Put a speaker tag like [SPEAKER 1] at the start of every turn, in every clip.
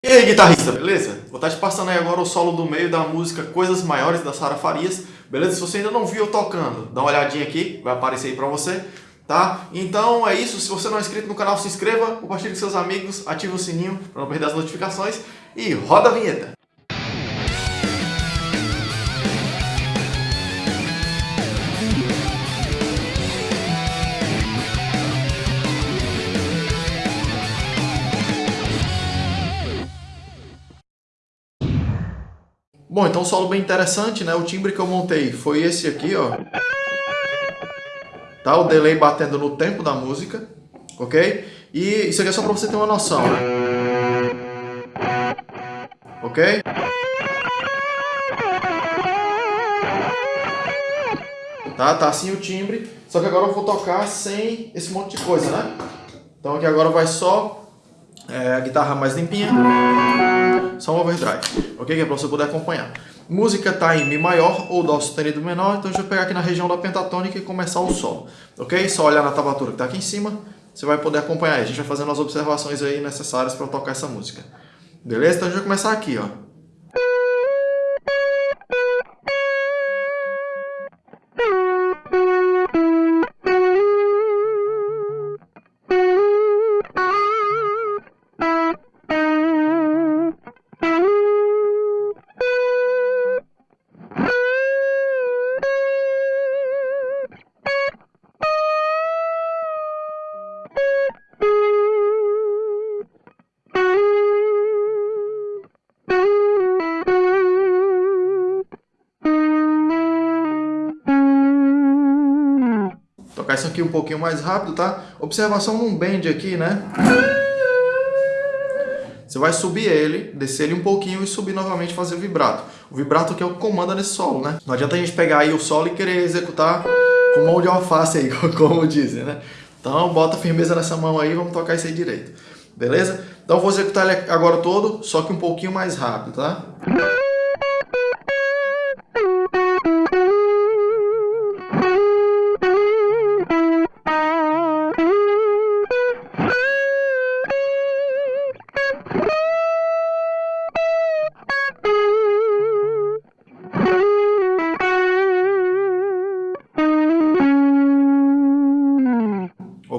[SPEAKER 1] E aí, guitarrista, beleza? Vou estar te passando aí agora o solo do meio da música Coisas Maiores da Sara Farias, beleza? Se você ainda não viu eu tocando, dá uma olhadinha aqui, vai aparecer aí pra você, tá? Então é isso, se você não é inscrito no canal, se inscreva, compartilhe com seus amigos, ative o sininho para não perder as notificações e roda a vinheta! Bom, então um solo bem interessante, né? O timbre que eu montei foi esse aqui, ó. Tá? O delay batendo no tempo da música, ok? E isso aqui é só pra você ter uma noção, né? Ok? Tá? Tá assim o timbre, só que agora eu vou tocar sem esse monte de coisa, né? Então aqui agora vai só é, a guitarra mais limpinha, só um overdrive, ok? Que é para você poder acompanhar. Música está em Mi maior ou Dó sustenido menor, então a gente vai pegar aqui na região da pentatônica e começar o solo, ok? Só olhar na tablatura que está aqui em cima, você vai poder acompanhar. A gente vai fazendo as observações aí necessárias para tocar essa música. Beleza? Então a gente vai começar aqui, ó. Tocar isso aqui um pouquinho mais rápido, tá? Observação num bend aqui, né? Você vai subir ele, descer ele um pouquinho e subir novamente fazer o vibrato. O vibrato que é o que comanda nesse solo, né? Não adianta a gente pegar aí o solo e querer executar com mão de alface aí, como dizem, né? Então bota firmeza nessa mão aí vamos tocar isso aí direito. Beleza? Então vou executar ele agora todo, só que um pouquinho mais rápido, tá?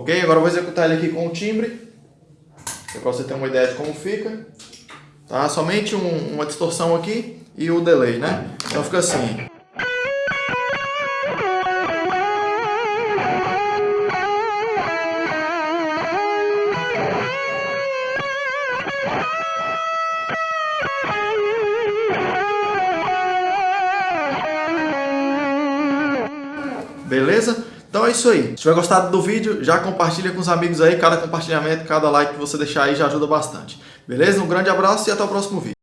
[SPEAKER 1] Ok? Agora eu vou executar ele aqui com o timbre, para você ter uma ideia de como fica. Tá? Somente um, uma distorção aqui e o delay, né? Então fica assim. Beleza? Então é isso aí. Se tiver gostado do vídeo, já compartilha com os amigos aí. Cada compartilhamento, cada like que você deixar aí já ajuda bastante. Beleza? Um grande abraço e até o próximo vídeo.